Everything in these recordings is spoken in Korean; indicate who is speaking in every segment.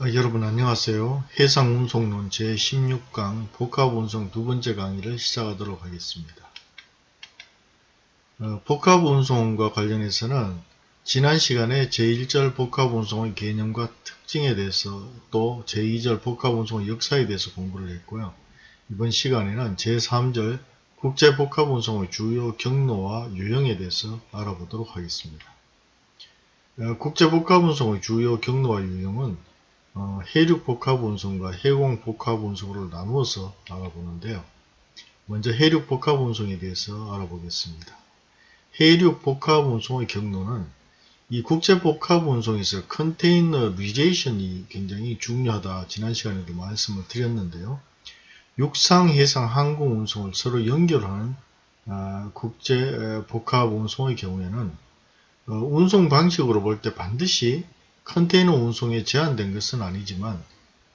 Speaker 1: 어, 여러분 안녕하세요. 해상운송론 제16강 복합운송 두 번째 강의를 시작하도록 하겠습니다. 어, 복합운송과 관련해서는 지난 시간에 제1절 복합운송의 개념과 특징에 대해서 또 제2절 복합운송의 역사에 대해서 공부를 했고요. 이번 시간에는 제3절 국제복합운송의 주요 경로와 유형에 대해서 알아보도록 하겠습니다. 어, 국제복합운송의 주요 경로와 유형은 어, 해륙 복합 운송과 해공 복합 운송으로 나누어서 알아보는데요. 먼저 해륙 복합 운송에 대해서 알아보겠습니다. 해륙 복합 운송의 경로는 이 국제 복합 운송에서 containerization이 굉장히 중요하다 지난 시간에도 말씀을 드렸는데요. 육상, 해상, 항공 운송을 서로 연결하는 아, 국제 복합 운송의 경우에는 어, 운송 방식으로 볼 때 반드시 컨테이너 운송에 제한된 것은 아니지만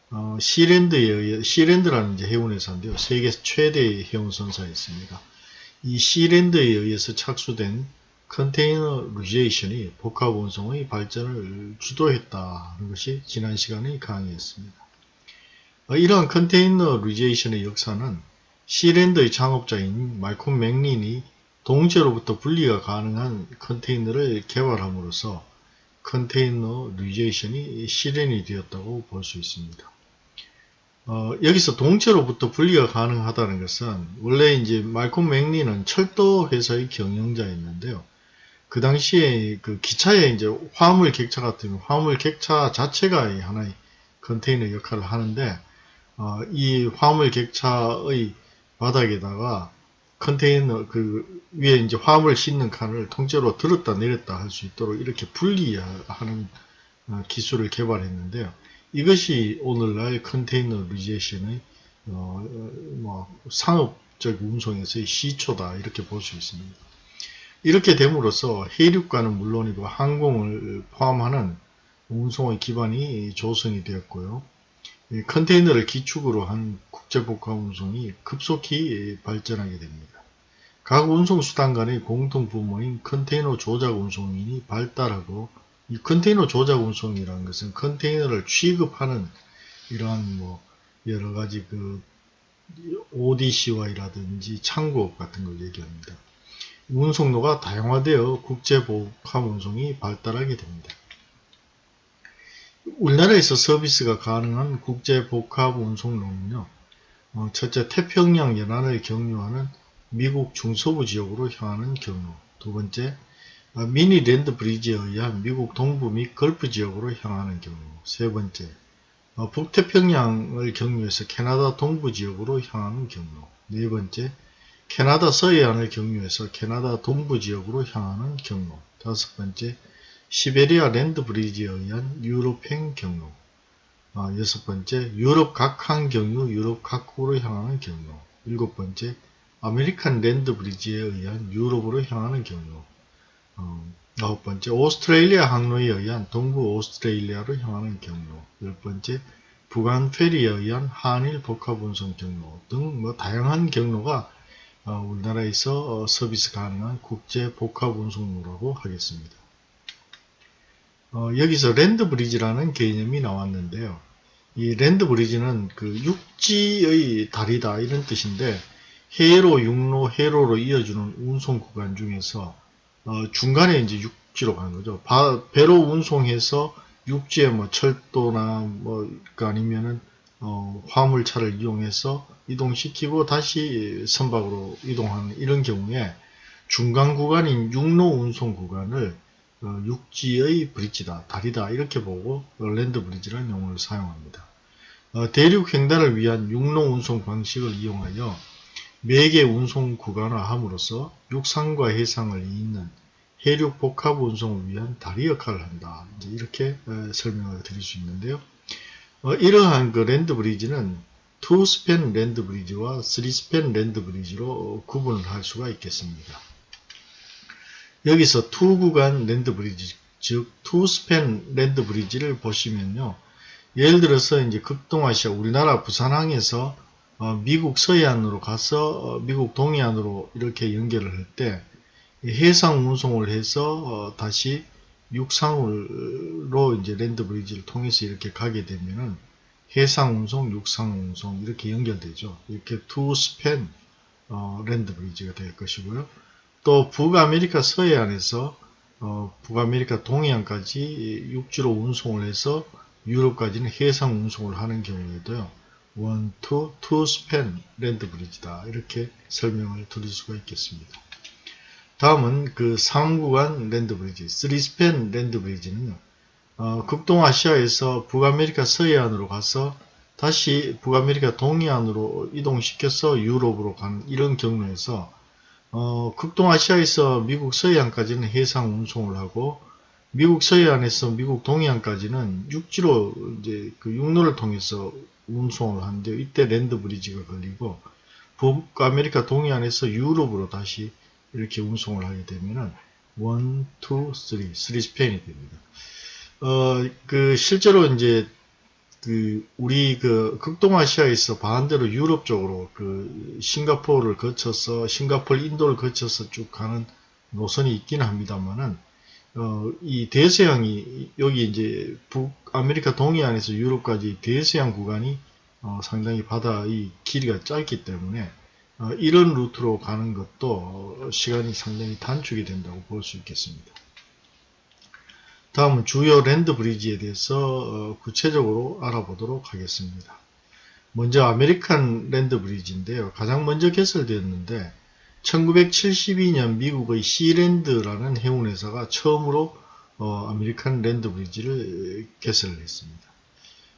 Speaker 1: 어, Sea-Land에 Sea-Land라는 해운회사인데요. 세계 최대의 해운선사였습니다. 이 Sea-Land에 의해서 착수된 containerization이 복합 운송의 발전을 주도했다는 것이 지난 시간의 강의였습니다. 어, 이러한 containerization의 역사는 Sea-Land의 창업자인 말콤 맥린이 동체로부터 분리가 가능한 컨테이너를 개발함으로써 containerization이 실현이 되었다고 볼 수 있습니다. 어, 여기서 동체로부터 분리가 가능하다는 것은 원래 이제 말콤 맥린은 철도 회사의 경영자였는데요. 그 당시에 그 기차에 이제 화물 객차 같은 화물 객차 자체가 하나의 컨테이너 역할을 하는데 어, 이 화물 객차의 바닥에다가 컨테이너 그 위에 이제 화물 싣는 칸을 통째로 들었다 내렸다 할 수 있도록 이렇게 분리하는 어, 기술을 개발했는데요. 이것이 오늘날 containerization의 어, 뭐 상업적 운송에서의 시초다 이렇게 볼 수 있습니다. 이렇게 됨으로써 해륙 간은 물론이고 항공을 포함하는 운송의 기반이 조성이 되었고요. 컨테이너를 기축으로 한 국제복합 운송이 급속히 발전하게 됩니다. 각 운송수단 간의 공통 부모인 컨테이너 조작 운송인이 발달하고 이 컨테이너 조작 운송이라는 것은 컨테이너를 취급하는 이러한 뭐 여러 가지 그 ODCY라든지 창고업 같은 걸 얘기합니다. 운송로가 다양화되어 국제복합 운송이 발달하게 됩니다. 우리나라에서 서비스가 가능한 국제복합 운송로는요. 어, 첫째 태평양 연안을 경유하는 미국 중서부 지역으로 향하는 경로. 두 번째 어, mini land bridge에 의한 미국 동부 및 걸프 지역으로 향하는 경로. 세 번째 어, 북태평양을 경유해서 캐나다 동부 지역으로 향하는 경로. 네 번째 캐나다 서해안을 경유해서 캐나다 동부 지역으로 향하는 경로. 다섯 번째 시베리아 land bridge에 의한 유럽행 경로. 어, 여섯 번째 유럽 각항 경유 유럽 각국으로 향하는 경로. 일곱 번째 American land bridge에 의한 유럽으로 향하는 경로. 어, 아홉 번째 오스트레일리아 항로에 의한 동부 오스트레일리아로 향하는 경로. 열 번째 부관 페리에 의한 한일 복합 운송 경로 등 뭐 다양한 경로가 어, 우리나라에서 어, 서비스 가능한 국제 복합 운송로라고 하겠습니다. 어, 여기서 land bridge라는 개념이 나왔는데요. 이 land bridge는 그 육지의 다리다 이런 뜻인데 해로, 육로, 해로로 이어주는 운송 구간 중에서 어, 중간에 이제 육지로 가는 거죠. 바, 배로 운송해서 육지에 뭐 철도나 뭐그 아니면은 어, 화물차를 이용해서 이동시키고 다시 선박으로 이동하는 이런 경우에 중간 구간인 육로 운송 구간을 어, 육지의 bridge다, 다리다 이렇게 보고 land bridge라는 용어를 사용합니다. 어, 대륙 횡단을 위한 육로 운송 방식을 이용하여 매개 운송 구간화함으로써 육상과 해상을 잇는 해륙 복합 운송을 위한 다리 역할을 한다. 이렇게 어, 설명을 드릴 수 있는데요. 어, 이러한 그 land bridge는 2 span land bridge와 3 span land bridge로 구분을 할 수가 있겠습니다. 여기서 two 구간 land bridge, 즉 two span land bridge를 보시면요. 예를 들어서 이제 극동아시아 우리나라 부산항에서 어, 미국 서해안으로 가서 어, 미국 동해안으로 이렇게 연결을 할 때 해상 운송을 해서 어, 다시 육상으로 이제 land bridge를 통해서 이렇게 가게 되면은 해상 운송, 육상 운송 이렇게 연결되죠. 이렇게 two span 어, land bridge가 될 것이고요. 또 북아메리카 서해안에서 어, 북아메리카 동해안까지 육지로 운송을 해서 유럽까지는 해상 운송을 하는 경우에도요. one, two, two span land bridge다. 이렇게 설명을 드릴 수가 있겠습니다. 다음은 그 삼구간 land bridge, 3 span land bridge는요. 어, 극동아시아에서 북아메리카 서해안으로 가서 다시 북아메리카 동해안으로 이동시켜서 유럽으로 가는 이런 경로에서 어, 극동아시아에서 미국 서해안까지는 해상 운송을 하고 미국 서해안에서 미국 동해안까지는 육지로 이제 그 육로를 통해서 운송을 하는데 이때 land bridge가 걸리고 북 아메리카 동해안에서 유럽으로 다시 이렇게 운송을 하게 되면은 1, 2, 3, 3 span이 됩니다. 어, 그 실제로 이제 그 우리 그 극동아시아에서 반대로 유럽 쪽으로 그 싱가포르를 거쳐서 싱가포르 인도를 거쳐서 쭉 가는 노선이 있긴 합니다만은 어, 이 대서양이 여기 이제 북아메리카 동해안에서 유럽까지 대서양 구간이 어, 상당히 바다의 길이가 짧기 때문에 어, 이런 루트로 가는 것도 시간이 상당히 단축이 된다고 볼 수 있겠습니다. 다음은 주요 land bridge에 대해서 어, 구체적으로 알아보도록 하겠습니다. 먼저 American land bridge인데요. 가장 먼저 개설되었는데 1972년 미국의 Sea-Land라는 해운회사가 처음으로 어, American land bridge를 개설을 했습니다.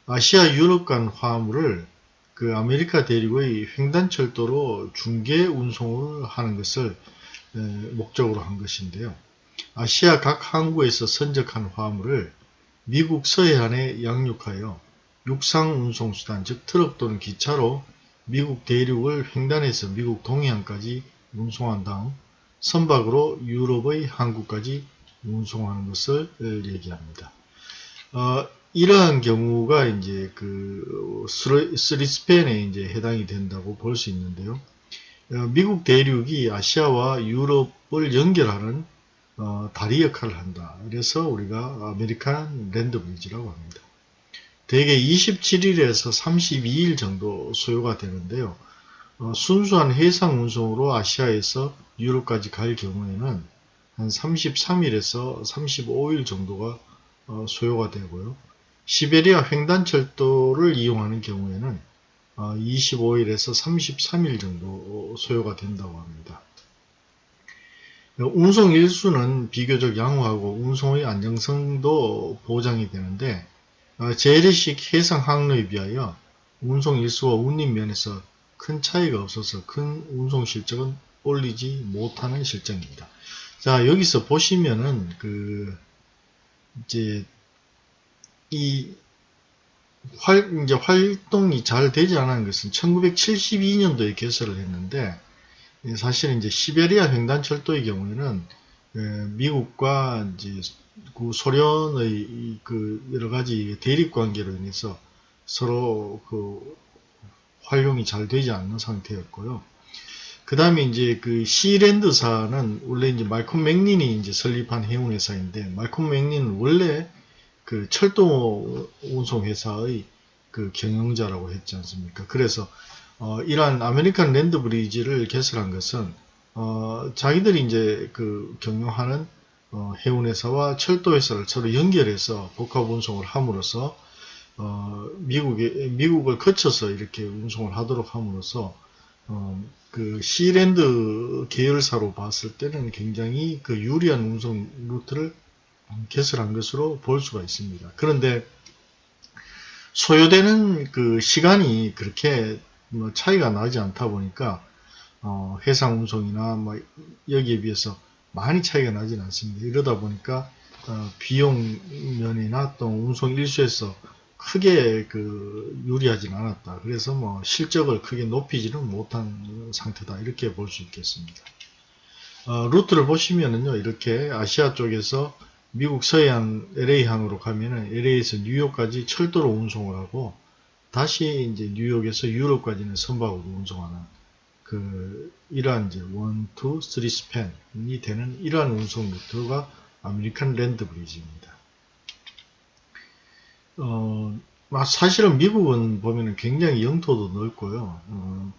Speaker 1: 아시아 유럽 간 화물을 그 아메리카 대륙의 횡단철도로 중개 운송을 하는 것을 에, 목적으로 한 것인데요. 아시아 각 항구에서 선적한 화물을 미국 서해안에 양육하여 육상 운송수단 즉 트럭 또는 기차로 미국 대륙을 횡단해서 미국 동해안까지 운송한 다음 선박으로 유럽의 항구까지 운송하는 것을 얘기합니다. 어, 이러한 경우가 이제 그 스리스펜에 이제 해당이 된다고 볼 수 있는데요. 어, 미국 대륙이 아시아와 유럽을 연결하는 어, 다리 역할을 한다. 그래서 우리가 American land bridge라고 합니다. 대개 27일에서 32일 정도 소요가 되는데요. 어, 순수한 해상 운송으로 아시아에서 유럽까지 갈 경우에는 한 33일에서 35일 정도가 어, 소요가 되고요. 시베리아 횡단철도를 이용하는 경우에는 어, 25일에서 33일 정도 소요가 된다고 합니다. 운송 일수는 비교적 양호하고 운송의 안정성도 보장이 되는데 어, 재래식 해상 항로에 비하여 운송 일수와 운임 면에서 큰 차이가 없어서 큰 운송 실적은 올리지 못하는 실정입니다. 자 여기서 보시면은 그 이제 이 활, 이제 활동이 잘 되지 않은 것은 1972년도에 개설을 했는데 사실은 이제 시베리아 횡단철도의 경우에는 미국과 이제 그 소련의 그 여러 가지 대립 관계로 인해서 서로 그 활용이 잘 되지 않는 상태였고요. 그 다음에 이제 그 시랜드사는 원래 이제 말콤 맥린이 이제 설립한 해운회사인데 말콤 맥린은 원래 그 철도 운송회사의 그 경영자라고 했지 않습니까? 그래서 어, 이러한 American land bridge를 개설한 것은 어, 자기들이 이제 그 경영하는 어, 해운회사와 철도회사를 서로 연결해서 복합 운송을 함으로써 어, 미국에 미국을 거쳐서 이렇게 운송을 하도록 함으로써 어, 그 Sea-Land 계열사로 봤을 때는 굉장히 그 유리한 운송 루트를 개설한 것으로 볼 수가 있습니다. 그런데 소요되는 그 시간이 그렇게 뭐 차이가 나지 않다 보니까 어, 해상 운송이나 뭐 여기에 비해서 많이 차이가 나진 않습니다. 이러다 보니까 어, 비용 면이나 또 운송 일수에서 크게 그 유리하진 않았다. 그래서 뭐 실적을 크게 높이지는 못한 상태다. 이렇게 볼 수 있겠습니다. 어, 루트를 보시면은요, 이렇게 아시아 쪽에서 미국 서해안 LA항으로 가면은 LA에서 뉴욕까지 철도로 운송을 하고 다시 이제 뉴욕에서 유럽까지는 선박으로 운송하는 그 이러한 이제 1, 2, 3 span이 되는 이러한 운송 루트가 American land bridge입니다. 어, 사실은 미국은 보면 굉장히 영토도 넓고요. 어,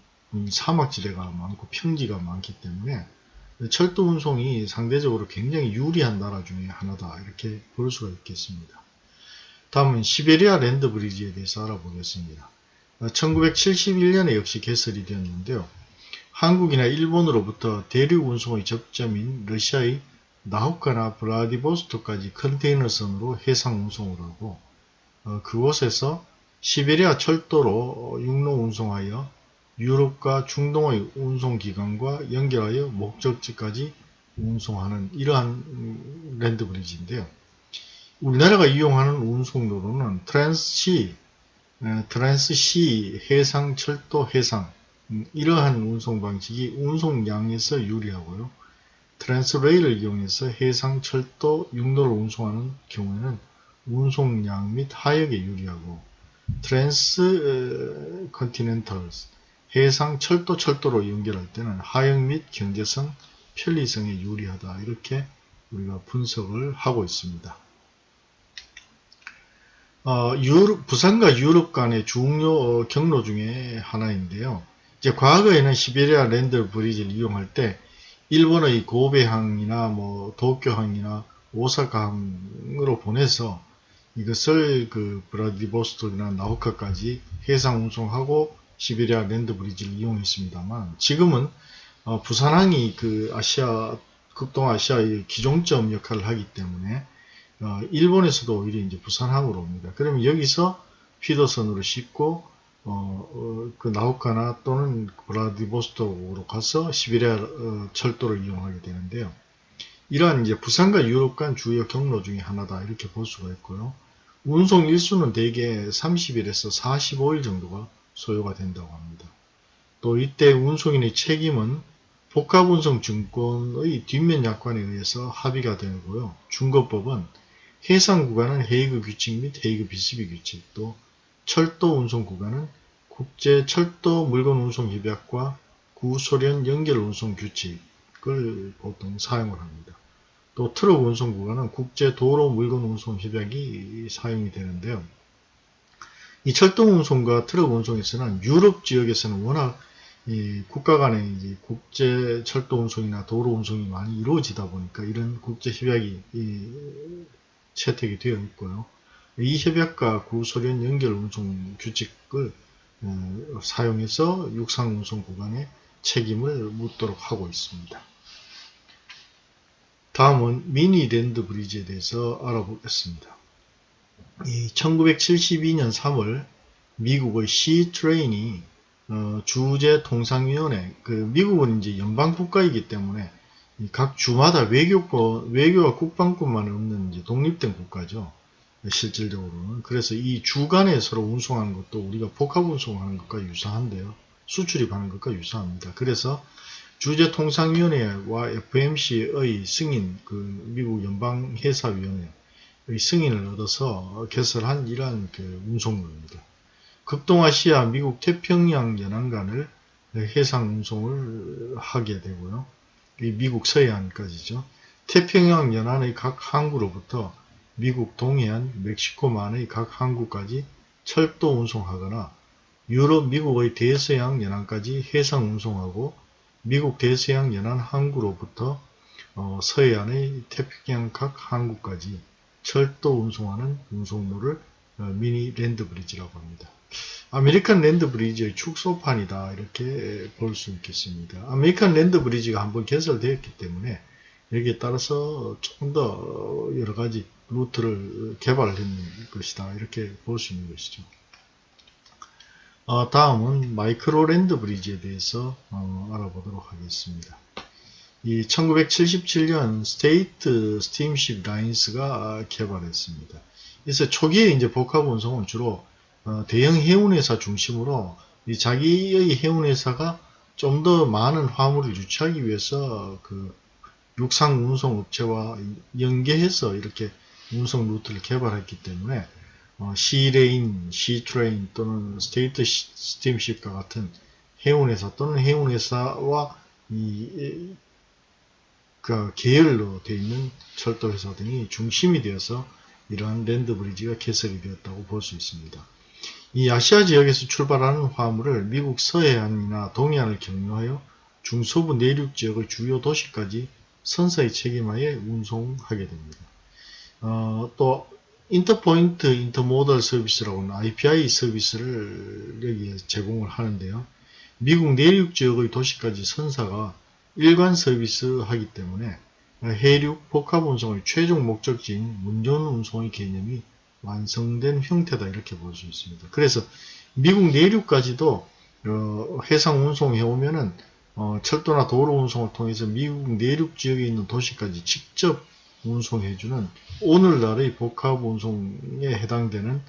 Speaker 1: 사막지대가 많고 평지가 많기 때문에 철도 운송이 상대적으로 굉장히 유리한 나라 중에 하나다 이렇게 볼 수가 있겠습니다. 다음은 시베리아 랜드 브리지에 대해서 알아보겠습니다. 1971년에 역시 개설이 되었는데요. 한국이나 일본으로부터 대륙 운송의 접점인 러시아의 나우카나 브라디보스토까지 컨테이너선으로 해상 운송을 하고 어, 그곳에서 시베리아 철도로 육로 운송하여 유럽과 중동의 운송기관과 연결하여 목적지까지 운송하는 이러한 land bridge인데요. 우리나라가 이용하는 운송로로는 Trans-Sea, Trans-Sea 해상, 철도, 해상 음, 이러한 운송 방식이 운송량에서 유리하고요. Trans-Rail을 이용해서 해상, 철도, 육로를 운송하는 경우에는 운송량 및 하역에 유리하고 Trans Continentals 해상 철도 철도로 연결할 때는 하역 및 경제성, 편리성에 유리하다. 이렇게 우리가 분석을 하고 있습니다. 어, 유럽, 부산과 유럽 간의 중요 어, 경로 중에 하나인데요. 이제 과거에는 시베리아 land bridge를 이용할 때 일본의 고베항이나 뭐 도쿄항이나 오사카항으로 보내서 이것을 그 브라디보스토크나 나우카까지 해상 운송하고 시베리아 랜드 브리지를 이용했습니다만 지금은 어, 부산항이 그 아시아 극동아시아의 기종점 역할을 하기 때문에 어, 일본에서도 오히려 이제 부산항으로 옵니다. 그러면 여기서 피더선으로 싣고 어, 어, 그 나우카나 또는 브라디보스토크로 가서 시베리아 어, 철도를 이용하게 되는데요. 이러한 이제 부산과 유럽 간 주요 경로 중에 하나다 이렇게 볼 수가 있고요. 운송 일수는 대개 30일에서 45일 정도가 소요가 된다고 합니다. 또 이때 운송인의 책임은 복합운송증권의 뒷면 약관에 의해서 합의가 되고요. 중거법은 해상 구간은 헤이그 규칙 및 헤이그 비스비 규칙, 또 철도 운송 구간은 국제 철도 물건 운송 협약과 구소련 연결 운송 규칙을 보통 사용을 합니다. 또 트럭 운송 구간은 국제 도로 물건 운송 협약이 사용이 되는데요. 이 철도 운송과 트럭 운송에서는 유럽 지역에서는 워낙 국가 간의 국제 철도 운송이나 도로 운송이 많이 이루어지다 보니까 이런 국제 협약이 채택이 되어 있고요. 이 협약과 구소련 연결 운송 규칙을 어, 사용해서 육상 운송 구간에 책임을 묻도록 하고 있습니다. 다음은 미니 랜드 브리지에 대해서 알아보겠습니다. 1972년 3월 미국의 시트레인이 어, 주재 통상위원회 그 미국은 이제 연방 국가이기 때문에 각 주마다 외교권 외교와 국방권만 없는 이제 독립된 국가죠. 실질적으로는 그래서 이 주간에 서로 운송하는 것도 우리가 복합 운송하는 것과 유사한데요. 수출입하는 것과 유사합니다. 그래서 주재통상위원회와 FMC의 승인, 그 미국 연방해사위원회 의 승인을 얻어서 개설한 이러한 그 운송로입니다. 극동아시아 미국 태평양 연안간을 해상 운송을 하게 되고요. 미국 서해안까지죠. 태평양 연안의 각 항구로부터 미국 동해안, 멕시코만의 각 항구까지 철도 운송하거나 유럽, 미국의 대서양 연안까지 해상 운송하고 미국 대서양 연안 항구로부터 어, 서해안의 태평양 각 항구까지 철도 운송하는 운송로를 어, mini land bridge라고 합니다. American land bridge의 축소판이다 이렇게 볼 수 있겠습니다. American land bridge가 한번 개설되었기 때문에 여기에 따라서 조금 더 여러 가지 루트를 개발했는 것이다 이렇게 볼 수 있는 것이죠. 어, 다음은 micro land bridge에 대해서 어, 알아보도록 하겠습니다. 이 1977년 State Steamship Lines가 개발했습니다. 그래서 초기에 이제 복합 운송은 주로 어, 대형 해운회사 중심으로 자기의 해운회사가 좀 더 많은 화물을 유치하기 위해서 그 육상 운송 업체와 연계해서 이렇게 운송 루트를 개발했기 때문에 어, Sea-Land, Seatrain 또는 States Steamship과 같은 해운회사 또는 해운회사와 이 그 계열로 되어 있는 철도 회사 등이 중심이 되어서 이러한 land bridge가 개설이 되었다고 볼 수 있습니다. 이 아시아 지역에서 출발하는 화물을 미국 서해안이나 동해안을 경유하여 중서부 내륙 지역의 주요 도시까지 선사의 책임하에 운송하게 됩니다. 어, 또 인터포인트 인터모달 서비스라고는 IPI 서비스를 여기에 제공을 하는데요. 미국 내륙 지역의 도시까지 선사가 일관 서비스 하기 때문에 해륙 복합 운송의 최종 목적지인 문전 운송의 개념이 완성된 형태다 이렇게 볼 수 있습니다. 그래서 미국 내륙까지도 어, 해상 운송해 오면은 어, 철도나 도로 운송을 통해서 미국 내륙 지역에 있는 도시까지 직접 운송해주는 오늘날의 복합 운송에 해당되는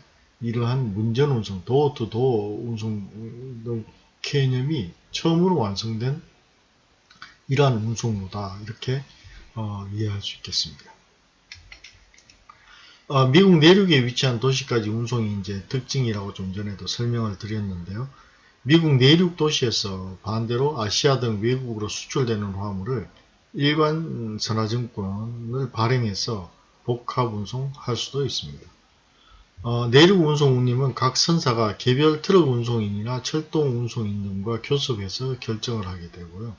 Speaker 1: 이러한 문전 운송, 도어 투 도어 운송 개념이 처음으로 완성된 이러한 운송로다 이렇게 어, 이해할 수 있겠습니다. 어, 미국 내륙에 위치한 도시까지 운송이 이제 특징이라고 좀 전에도 설명을 드렸는데요. 미국 내륙 도시에서 반대로 아시아 등 외국으로 수출되는 화물을 일관 선화증권을 발행해서 복합 운송할 수도 있습니다. 어, 내륙 운송 운임은 각 선사가 개별 트럭 운송인이나 철도 운송인 등과 교섭해서 결정을 하게 되고요.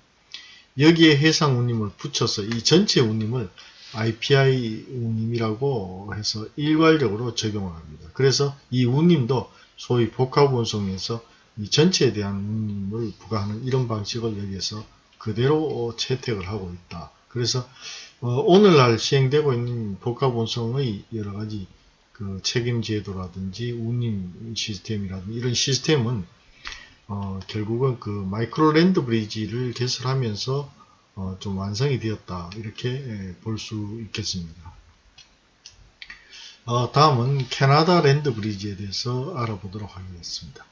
Speaker 1: 여기에 해상 운임을 붙여서 이 전체 운임을 IPI 운임이라고 해서 일괄적으로 적용을 합니다. 그래서 이 운임도 소위 복합 운송에서 이 전체에 대한 운임을 부과하는 이런 방식을 여기에서 그대로 채택을 하고 있다. 그래서 어, 오늘날 시행되고 있는 복합 운송의 여러 가지 그 책임 제도라든지 운임 시스템이라든지 이런 시스템은 어, 결국은 그 micro land bridge를 개설하면서 어, 좀 완성이 되었다 이렇게 예, 볼수 있겠습니다. 어, 다음은 캐나다 land bridge에 대해서 알아보도록 하겠습니다.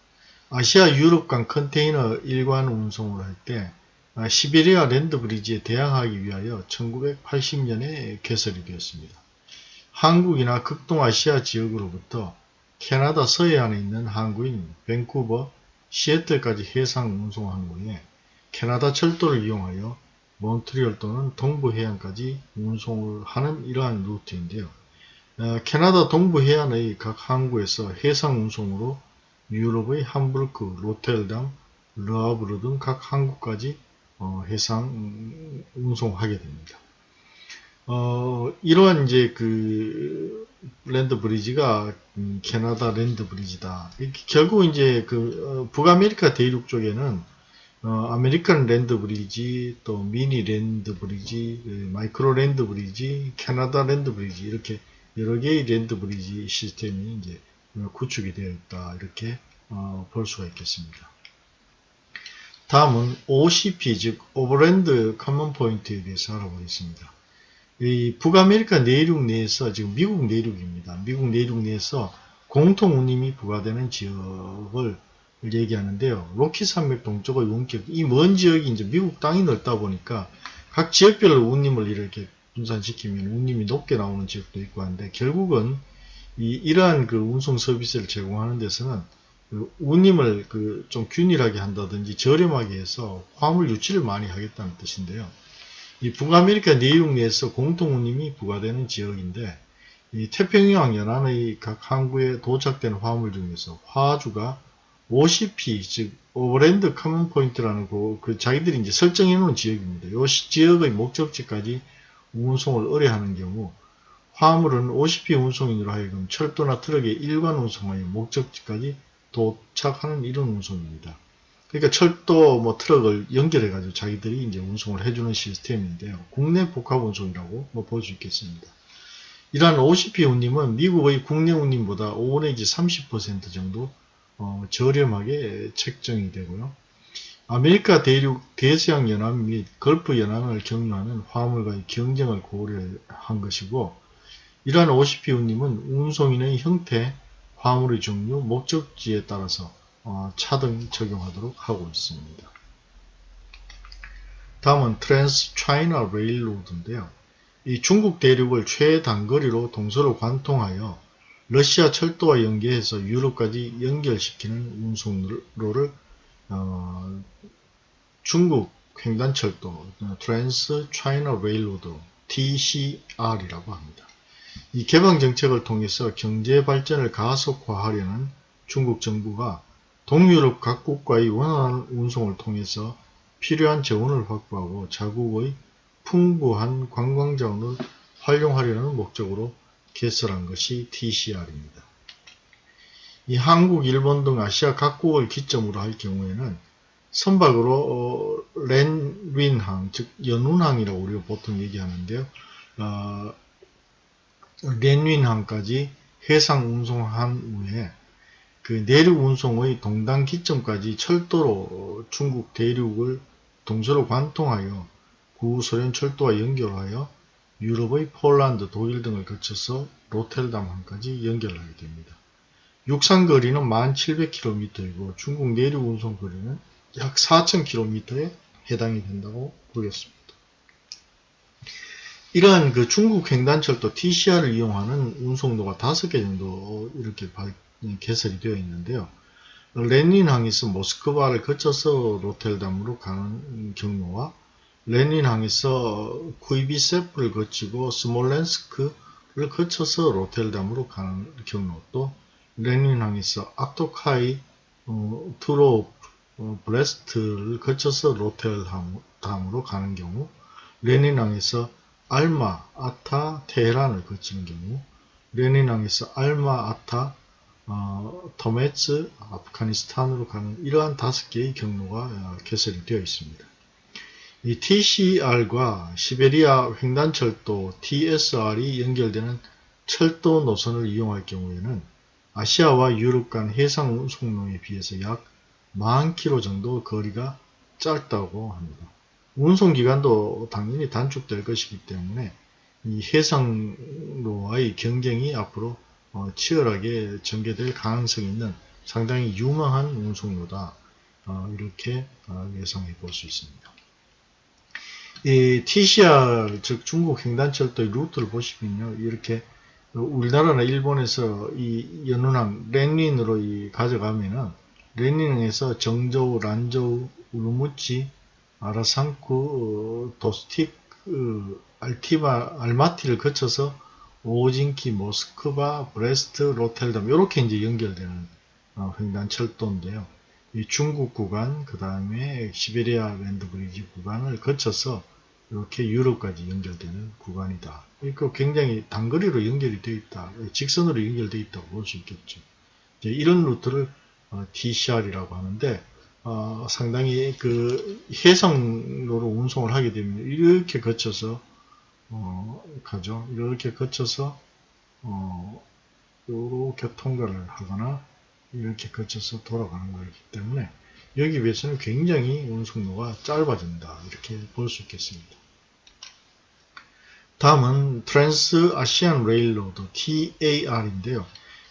Speaker 1: 아시아 유럽 간 컨테이너 일관 운송을 할 때 시베리아 land bridge에 대항하기 위하여 1980년에 개설이 되었습니다. 한국이나 극동아시아 지역으로부터 캐나다 서해안에 있는 항구인 밴쿠버, 시애틀까지 해상 운송 항구에 캐나다 철도를 이용하여 몬트리올 또는 동부 해안까지 운송을 하는 이러한 루트인데요. 어, 캐나다 동부 해안의 각 항구에서 해상 운송으로 유럽의 함부르크, 로텔담, 르하브르 등 각 항구까지 어, 해상 운송하게 됩니다. 어, 이러한 이제 그 land bridge가 음, 캐나다 land bridge다. 결국 이제 그 어, 북아메리카 대륙 쪽에는 어, American land bridge, 또 mini land bridge, 그 micro land bridge, 캐나다 land bridge 이렇게 여러 개의 land bridge 시스템이 이제 구축이 되어 있다 이렇게 어, 볼 수가 있겠습니다. 다음은 OCP 즉 overland common point에 대해서 알아보겠습니다. 이 북아메리카 내륙 내에서 지금 미국 내륙입니다. 미국 내륙 내에서 공통 운임이 부과되는 지역을 얘기하는데요. 로키 산맥 동쪽의 원격 이 먼 지역이 이제 미국 땅이 넓다 보니까 각 지역별로 운임을 이렇게 분산시키면 운임이 높게 나오는 지역도 있고 한데 결국은 이 이러한 그 운송 서비스를 제공하는 데서는 그 운임을 그 좀 균일하게 한다든지 저렴하게 해서 화물 유치를 많이 하겠다는 뜻인데요. 이 북아메리카 내륙 내에서 공통 운임이 부과되는 지역인데 이 태평양 연안의 각 항구에 도착된 화물 중에서 화주가 OCP 즉 overland common point라는 그, 그 자기들이 이제 설정해 놓은 지역입니다. 이 지역의 목적지까지 운송을 의뢰하는 경우 화물은 OCP 운송인으로 하여금 철도나 트럭의 일관 운송하여 목적지까지 도착하는 이런 운송입니다. 그러니까 철도 뭐 트럭을 연결해 가지고 자기들이 이제 운송을 해주는 시스템인데요. 국내 복합 운송이라고 뭐 볼 수 있겠습니다. 이러한 OCP 운임은 미국의 국내 운임보다 5 내지 30% 정도 어, 저렴하게 책정이 되고요. 아메리카 대륙 대서양 연안 및 걸프 연안을 경유하는 화물과의 경쟁을 고려한 것이고 이러한 운임은 운송인의 형태, 화물의 종류, 목적지에 따라서 어, 차등 적용하도록 하고 있습니다. 다음은 Trans China Railroad인데요. 이 중국 대륙을 최단거리로 동서로 관통하여 러시아 철도와 연계해서 유럽까지 연결시키는 운송로를 어, 중국 횡단철도 어, Trans China Railroad TCR이라고 합니다. 이 개방 정책을 통해서 경제 발전을 가속화하려는 중국 정부가 동유럽 각국과의 원활한 운송을 통해서 필요한 재원을 확보하고 자국의 풍부한 관광자원을 활용하려는 목적으로 개설한 것이 TCR입니다. 이 한국, 일본 등 아시아 각국을 기점으로 할 경우에는 선박으로 어, 렌윈항, 즉 연운항이라고 우리가 보통 얘기하는데요. 어, 렌윈항까지 해상 운송한 후에 그 내륙 운송의 동단 기점까지 철도로 중국 대륙을 동서로 관통하여 구소련 철도와 연결하여 유럽의 폴란드, 독일 등을 거쳐서 로텔담항까지 연결하게 됩니다. 육상 거리는 1700km이고 중국 내륙 운송 거리는 약 4000km에 해당이 된다고 보겠습니다. 이러한 그 중국 횡단철도 TCR을 이용하는 운송로가 5개 정도 이렇게 개설이 되어 있는데요. 롄윈항에서 모스크바를 거쳐서 로텔담으로 가는 경로와 롄윈항에서 쿠이비세프를 거치고 스몰렌스크를 거쳐서 로텔담으로 가는 경로 또 롄윈항에서 악토가이 어, 트로 어, 브레스트를 거쳐서 로텔담으로 가는 경우 롄윈항에서 알마아타, 테헤란을 거치는 경우 롄윈항에서 알마아타, 어, 테르메스, 아프가니스탄으로 가는 이러한 다섯 개의 경로가 어, 개설이 되어 있습니다. 이 TCR과 시베리아 횡단철도 TSR이 연결되는 철도 노선을 이용할 경우에는 아시아와 유럽 간 해상 운송로에 비해서 약 40km 정도 거리가 짧다고 합니다. 운송기간도 당연히 단축될 것이기 때문에 이 해상로와의 경쟁이 앞으로 어, 치열하게 전개될 가능성이 있는 상당히 유망한 운송로다 어, 이렇게 어, 예상해 볼 수 있습니다. 이 TCR 즉 중국 횡단철도의 루트를 보시면요 이렇게 우리나라나 일본에서 이 연운항 롄윈으로 가져가면은 롄윈에서 정저우, 란저우, 우르무치, 아라산쿠, 어, 도스틱, 그, 알티바, 알마티를 거쳐서 오진키, 모스크바, 브레스트, 로텔담 이렇게 이제 연결되는 어, 횡단철도인데요. 이 중국 구간, 그 다음에 시베리아 land bridge 구간을 거쳐서 이렇게 유럽까지 연결되는 구간이다. 그러니까 굉장히 단거리로 연결이 되어 있다. 직선으로 연결되어 있다고 볼 수 있겠죠. 이런 루트를 어, TCR이라고 하는데 어, 상당히 그 해상로로 운송을 하게 되면 이렇게 거쳐서 어, 가죠. 이렇게 거쳐서 어, 이렇게 통과를 하거나 이렇게 거쳐서 돌아가는 거기 때문에 여기 비해서는 굉장히 운송로가 짧아진다 이렇게 볼 수 있겠습니다. 다음은 Trans Asian Railroad TAR인데요.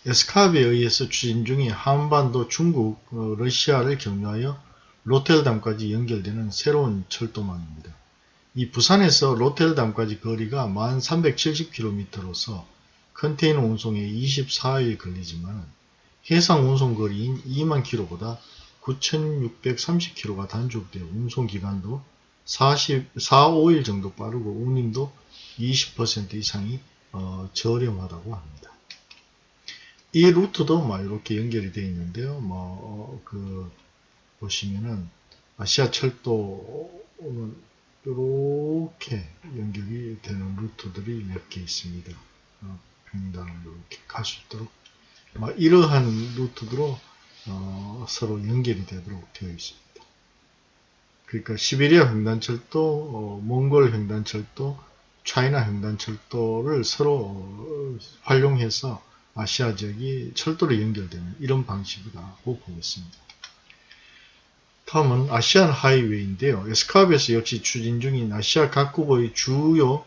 Speaker 1: ESCAP에 의해서 추진 중인 한반도 중국, 어, 러시아를 경유하여 로테르담까지 연결되는 새로운 철도망입니다. 이 부산에서 로테르담까지 거리가 1370km로서 컨테이너 운송에 24일 걸리지만 해상 운송 거리인 2만 km보다 9630km가 단축되어 운송 기간도 40, 4, 5일 정도 빠르고 운임도 20% 이상이 어, 저렴하다고 합니다. 이 루트도 막 이렇게 연결이 되어 있는데요. 뭐, 그, 보시면은, 아시아 철도는 이렇게 연결이 되는 루트들이 몇 개 있습니다. 어, 횡단을 이렇게 갈 수 있도록. 막 이러한 루트로 어, 서로 연결이 되도록 되어 있습니다. 그러니까 시베리아 횡단철도, 어, 몽골 횡단철도, 차이나 횡단철도를 서로 어, 활용해서 아시아 지역이 철도로 연결되는 이런 방식이라고 보겠습니다. 다음은 아시안 하이웨이인데요. 에스카브에서 역시 추진 중인 아시아 각국의 주요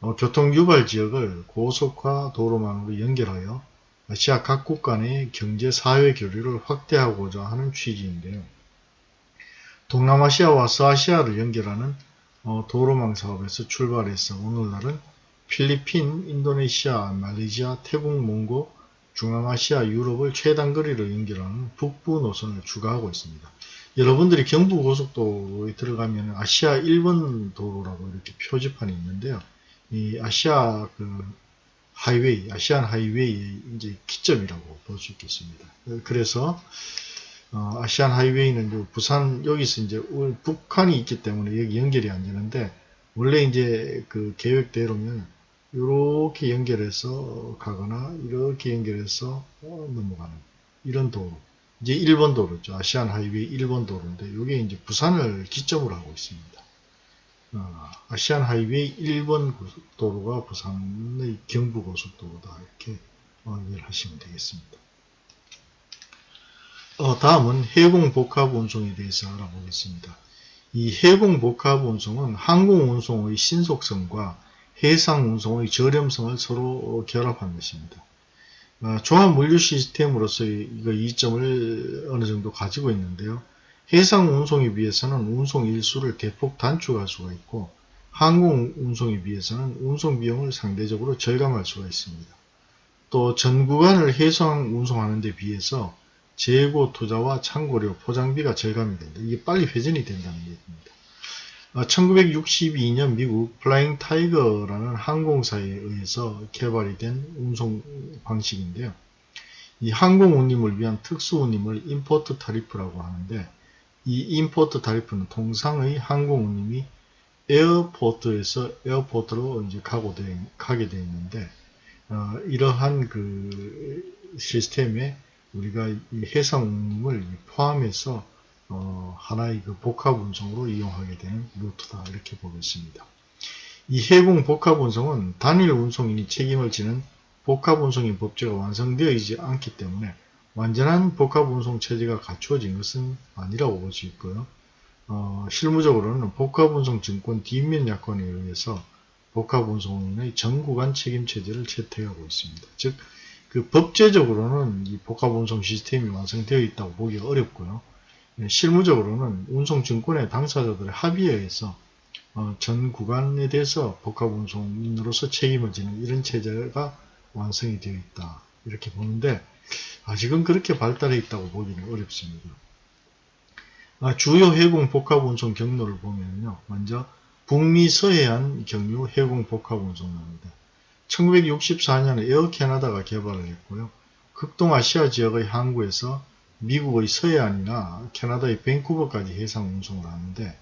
Speaker 1: 어, 교통 유발 지역을 고속화 도로망으로 연결하여 아시아 각국 간의 경제 사회 교류를 확대하고자 하는 취지인데요. 동남아시아와 서아시아를 연결하는 어, 도로망 사업에서 출발해서 오늘날은 필리핀, 인도네시아, 말레이시아, 태국, 몽고, 중앙아시아, 유럽을 최단거리로 연결하는 북부 노선을 추가하고 있습니다. 여러분들이 경부고속도로에 들어가면 아시아 1번 도로라고 이렇게 표지판이 있는데요. 이 아시아 그 하이웨이, 아시안 하이웨이의 이제 기점이라고 볼 수 있겠습니다. 그래서 어, 아시안 하이웨이는 이제 부산 여기서 이제 우- 북한이 있기 때문에 여기 연결이 안 되는데 원래 이제 그 계획대로면 이렇게 연결해서 가거나 이렇게 연결해서 어, 넘어가는 이런 도로. 이제 1번 도로죠. 아시안 하이웨이 1번 도로인데 이게 이제 부산을 기점으로 하고 있습니다. 어, 아시안 하이웨이 1번 도로가 부산의 경부고속도로다 이렇게 어, 이해하시면 되겠습니다. 어, 다음은 해공 복합 운송에 대해서 알아보겠습니다. 이 해공 복합 운송은 항공 운송의 신속성과 해상 운송의 저렴성을 서로 결합한 것입니다. 어, 조합 물류 시스템으로서의 이거 이점을 어느 정도 가지고 있는데요. 해상 운송에 비해서는 운송 일수를 대폭 단축할 수가 있고 항공 운송에 비해서는 운송 비용을 상대적으로 절감할 수가 있습니다. 또 전 구간을 해상 운송하는 데 비해서 재고 투자와 창고료, 포장비가 절감이 된다. 이게 빨리 회전이 된다는 얘기입니다. 1962년 미국 플라잉 타이거라는 항공사에 의해서 개발이 된 운송 방식인데요. 이 항공 운임을 위한 특수 운임을 import tariff라고 하는데 이 import tariff는 통상의 항공 운임이 airport에서 airport로 이제 가고 되, 가게 되어 있는데 어, 이러한 그 시스템에 우리가 이 해상 운임을 포함해서 어, 하나의 그 복합 운송으로 이용하게 되는 루트다 이렇게 보겠습니다. 이 해공 복합 운송은 단일 운송인이 책임을 지는 복합 운송인 법제가 완성되어 있지 않기 때문에 완전한 복합 운송 체제가 갖추어진 것은 아니라고 볼 수 있고요. 어, 실무적으로는 복합 운송 증권 뒷면 약관에 의해서 복합 운송인의 전 구간 책임 체제를 채택하고 있습니다. 즉, 그 법제적으로는 이 복합 운송 시스템이 완성되어 있다고 보기 어렵고요. 예, 실무적으로는 운송증권의 당사자들의 합의에 의해서 어, 전 구간에 대해서 복합운송인으로서 책임을 지는 이런 체제가 완성이 되어 있다. 이렇게 보는데 아직은 그렇게 발달해 있다고 보기는 어렵습니다. 아, 주요 해공 복합 운송 경로를 보면요. 먼저 북미 서해안 경유 해공 복합 운송로입니다. 1964년에 에어 캐나다가 개발을 했고요. 극동아시아 지역의 항구에서 미국의 서해안이나 캐나다의 밴쿠버까지 해상 운송을 하는데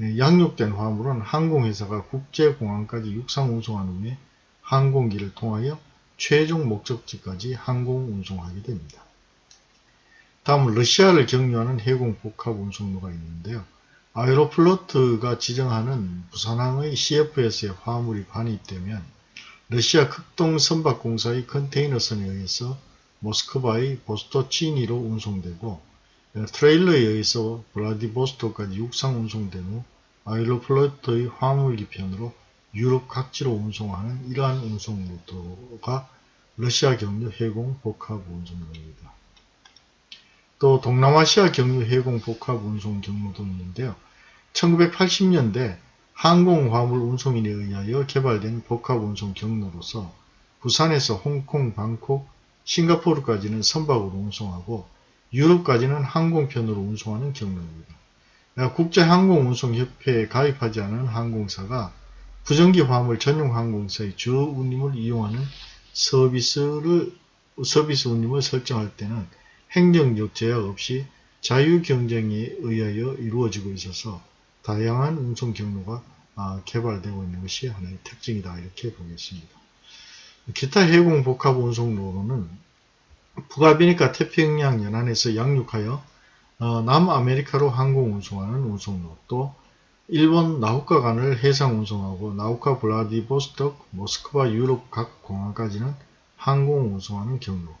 Speaker 1: 예, 양육된 화물은 항공회사가 국제공항까지 육상 운송한 후에 항공기를 통하여 최종 목적지까지 항공 운송하게 됩니다. 다음은 러시아를 경유하는 해공 복합 운송로가 있는데요. 아에로플로트가 지정하는 부산항의 CFS에 화물이 반입되면 러시아 극동 선박공사의 컨테이너선에 의해서 모스크바의 보스토치니로 운송되고 트레일러에 의해서 블라디보스토크까지 육상 운송된 후 아일로플로트의 화물 기 편으로 유럽 각지로 운송하는 이러한 운송 루트가 러시아 경유 해공 복합 운송로입니다. 또 동남아시아 경유 해공 복합 운송 경로도 있는데요. 1980년대 항공 화물 운송인에 의하여 개발된 복합 운송 경로로서 부산에서 홍콩, 방콕, 싱가포르까지는 선박으로 운송하고 유럽까지는 항공편으로 운송하는 경로입니다. 국제항공운송협회에 가입하지 않은 항공사가 부정기 화물 전용 항공사의 주 운임을 이용하는 서비스를 서비스 운임을 설정할 때는 행정적 제약 없이 자유 경쟁에 의하여 이루어지고 있어서 다양한 운송 경로가 아, 개발되고 있는 것이 하나의 특징이다 이렇게 보겠습니다. 기타 해공 복합 운송로로는 북아메리카 태평양 연안에서 양육하여 어, 남아메리카로 항공 운송하는 운송로 또 일본 나홋카 간을 해상 운송하고 나홋카 블라디보스톡, 모스크바 유럽 각 공항까지는 항공 운송하는 경로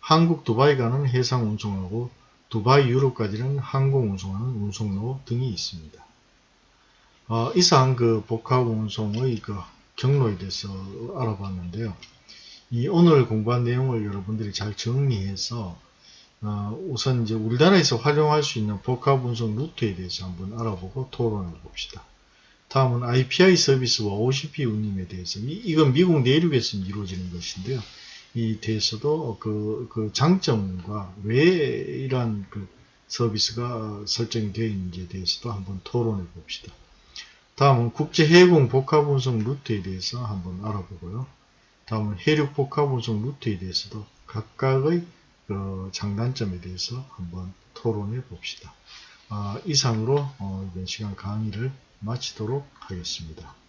Speaker 1: 한국 두바이 간은 해상 운송하고 두바이 유럽까지는 항공 운송하는 운송로 등이 있습니다. 어, 이상 그 복합 운송의 그 경로에 대해서 알아봤는데요. 이 오늘 공부한 내용을 여러분들이 잘 정리해서 어, 우선 이제 우리나라에서 활용할 수 있는 복합 운송 루트에 대해서 한번 알아보고 토론해 봅시다. 다음은 IPI 서비스와 OCP 운임에 대해서 이, 이건 미국 내륙에서 이루어지는 것인데요. 이 대해서도 그, 그 장점과 왜 이러한 그 서비스가 설정이 되어 있는지에 대해서도 한번 토론해 봅시다. 다음은 국제해군 복합 운송 루트에 대해서 한번 알아보고요. 다음은 해륙 복합 운송 루트에 대해서도 각각의 그 장단점에 대해서 한번 토론해 봅시다. 아, 이상으로 어, 이번 시간 강의를 마치도록 하겠습니다.